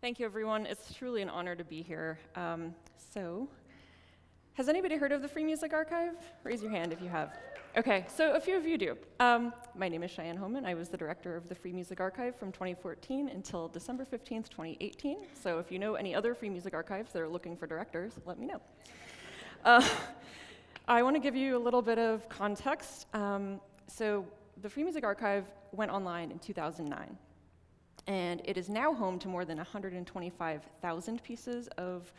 Thank you, everyone. It's truly an honor to be here. Um, so, has anybody heard of the Free Music Archive? Raise your hand if you have. Okay, so a few of you do. Um, my name is Cheyenne Hohman. I was the director of the Free Music Archive from 2014 until December 15th, 2018. So if you know any other Free Music Archives that are looking for directors, let me know. Uh, I want to give you a little bit of context. Um, so the Free Music Archive went online in 2009 and it is now home to more than 125,000 pieces of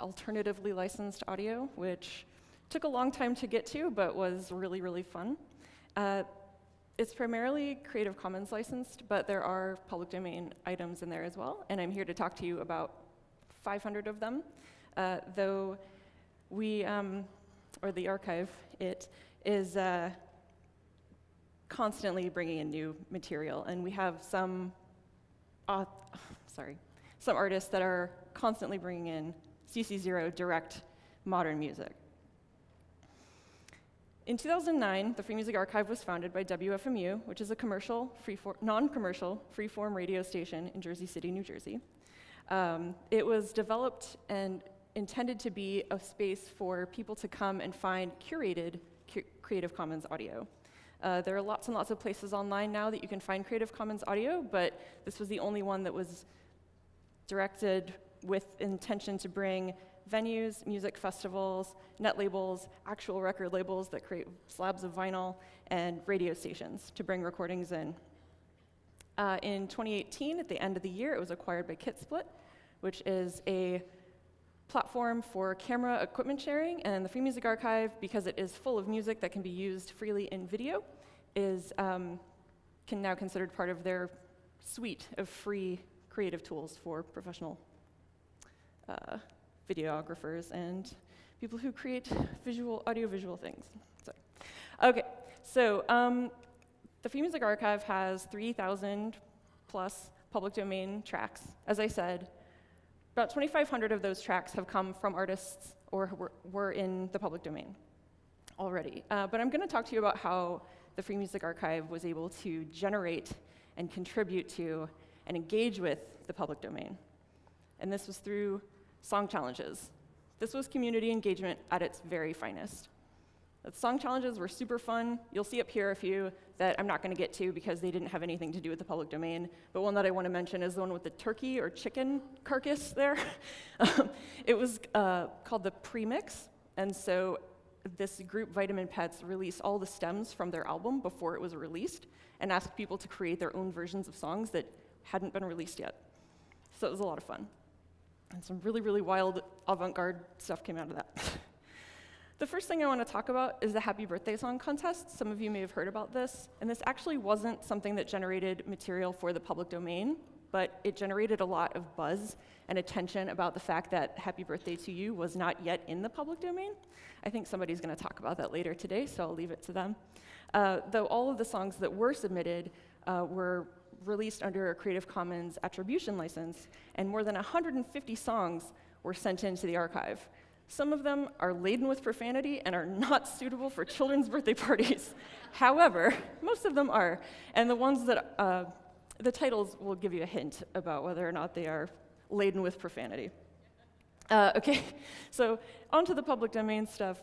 alternatively licensed audio, which took a long time to get to, but was really, really fun. Uh, it's primarily Creative Commons licensed, but there are public domain items in there as well, and I'm here to talk to you about 500 of them, uh, though we, um, or the archive, it is uh, constantly bringing in new material, and we have some uh, sorry, some artists that are constantly bringing in CC0 direct modern music. In 2009, the Free Music Archive was founded by WFMU, which is a commercial, non-commercial, free-form radio station in Jersey City, New Jersey. Um, it was developed and intended to be a space for people to come and find curated cu Creative Commons audio. Uh, there are lots and lots of places online now that you can find Creative Commons audio, but this was the only one that was directed with intention to bring venues, music festivals, net labels, actual record labels that create slabs of vinyl, and radio stations to bring recordings in. Uh, in 2018, at the end of the year, it was acquired by KitSplit, which is a platform for camera equipment sharing, and the Free Music Archive, because it is full of music that can be used freely in video, is um, can now considered part of their suite of free creative tools for professional uh, videographers and people who create visual, audiovisual things. Sorry. Okay, so um, the Free Music Archive has 3,000 plus public domain tracks. As I said, about 2,500 of those tracks have come from artists or were, in the public domain already. Uh, but I'm going to talk to you about how the Free Music Archive was able to generate and contribute to and engage with the public domain. And this was through song challenges. This was community engagement at its very finest. The song challenges were super fun. You'll see up here a few that I'm not going to get to because they didn't have anything to do with the public domain. But one that I want to mention is the one with the turkey or chicken carcass there. it was uh, called the premix. And so this group, Vitamin Pets, released all the stems from their album before it was released and asked people to create their own versions of songs that hadn't been released yet. So it was a lot of fun. And some really, really wild avant-garde stuff came out of that. The first thing I want to talk about is the Happy Birthday Song Contest. Some of you may have heard about this. And this actually wasn't something that generated material for the public domain, but it generated a lot of buzz and attention about the fact that Happy Birthday to You was not yet in the public domain. I think somebody's going to talk about that later today, so I'll leave it to them. Uh, though all of the songs that were submitted uh, were released under a Creative Commons attribution license, and more than 150 songs were sent into the archive. Some of them are laden with profanity and are not suitable for children's birthday parties. However, most of them are. And the ones that, uh, the titles will give you a hint about whether or not they are laden with profanity. Uh, okay, so onto the public domain stuff.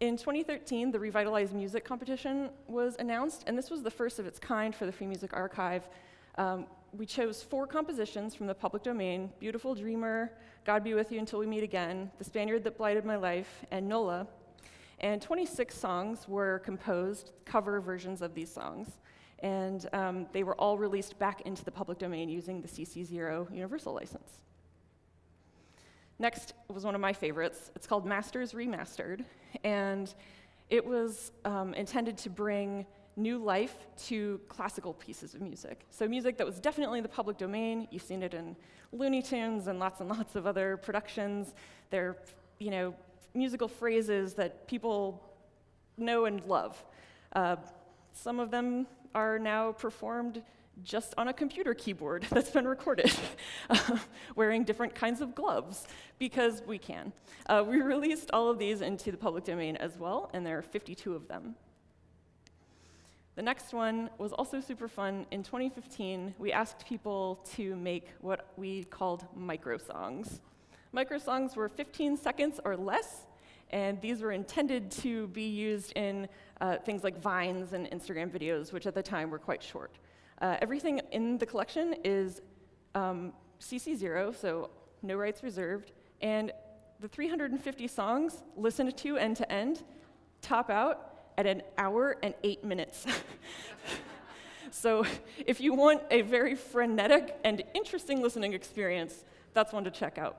In 2013, the Revitalized Music competition was announced, and this was the first of its kind for the Free Music Archive. Um, we chose four compositions from the public domain, Beautiful Dreamer, God Be With You Until We Meet Again, The Spaniard That Blighted My Life, and Nola. And 26 songs were composed, cover versions of these songs. And um, they were all released back into the public domain using the CC0 universal license. Next was one of my favorites. It's called Masters Remastered. And it was um, intended to bring new life to classical pieces of music. So music that was definitely in the public domain. You've seen it in Looney Tunes and lots and lots of other productions. They're, you know, musical phrases that people know and love. Uh, some of them are now performed just on a computer keyboard that's been recorded, uh, wearing different kinds of gloves, because we can. Uh, we released all of these into the public domain as well, and there are 52 of them. The next one was also super fun. In 2015, we asked people to make what we called micro songs. Micro songs were 15 seconds or less, and these were intended to be used in uh, things like Vines and Instagram videos, which at the time were quite short. Uh, everything in the collection is um, CC0, so no rights reserved, and the 350 songs listened to end to end top out at an hour and eight minutes. so if you want a very frenetic and interesting listening experience, that's one to check out.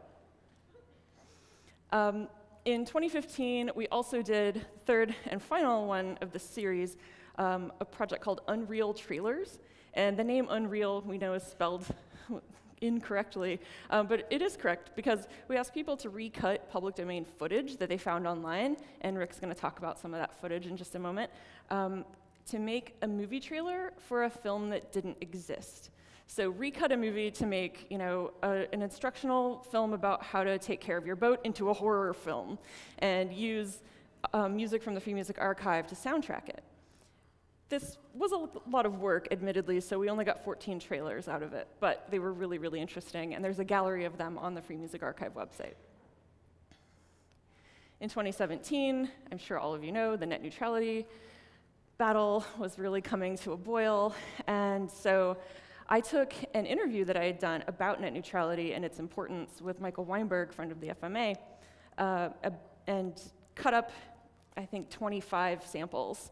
Um, in 2015, we also did third and final one of the series, um, a project called Unreel Trailers. And the name Unreel, we know, is spelled incorrectly, um, but it is correct because we asked people to recut public domain footage that they found online, and Rick's going to talk about some of that footage in just a moment, um, to make a movie trailer for a film that didn't exist. So recut a movie to make, you know, a, an instructional film about how to take care of your boat into a horror film, and use um, music from the Free Music Archive to soundtrack it. This was a lot of work, admittedly, so we only got 14 trailers out of it, but they were really, really interesting, and there's a gallery of them on the Free Music Archive website. In 2017, I'm sure all of you know, the net neutrality battle was really coming to a boil, and so I took an interview that I had done about net neutrality and its importance with Michael Weinberg, friend of the FMA, uh, and cut up, I think, 25 samples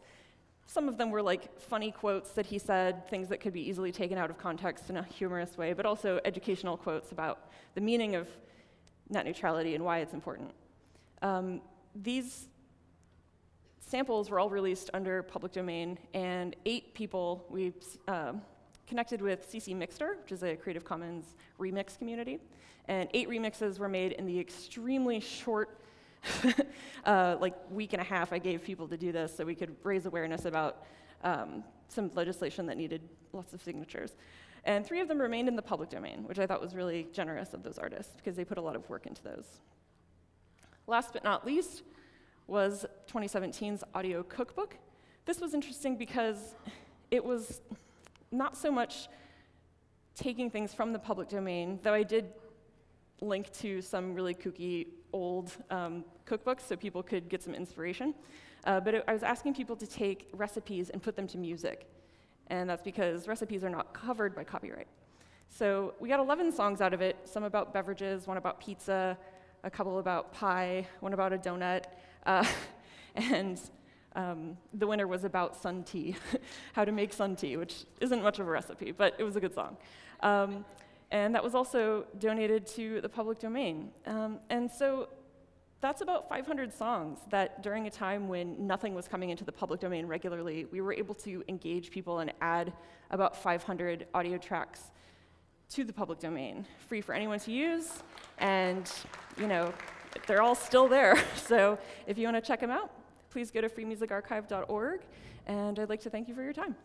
some of them were like funny quotes that he said, things that could be easily taken out of context in a humorous way, but also educational quotes about the meaning of net neutrality and why it's important. Um, these samples were all released under public domain, and eight people we uh, connected with ccMixter, which is a Creative Commons remix community, and eight remixes were made in the extremely short uh, like week and a half I gave people to do this so we could raise awareness about um, some legislation that needed lots of signatures. And three of them remained in the public domain, which I thought was really generous of those artists because they put a lot of work into those. Last but not least was 2017's audio cookbook. This was interesting because it was not so much taking things from the public domain, though I did link to some really kooky old um, cookbooks so people could get some inspiration. Uh, but it, I was asking people to take recipes and put them to music. And that's because recipes are not covered by copyright. So we got 11 songs out of it, some about beverages, one about pizza, a couple about pie, one about a donut. Uh, and um, the winner was about sun tea, how to make sun tea, which isn't much of a recipe, but it was a good song. Um, and that was also donated to the public domain. Um, and so that's about 500 songs that during a time when nothing was coming into the public domain regularly, we were able to engage people and add about 500 audio tracks to the public domain, free for anyone to use, and you know, they're all still there. so if you want to check them out, please go to freemusicarchive.org, and I'd like to thank you for your time.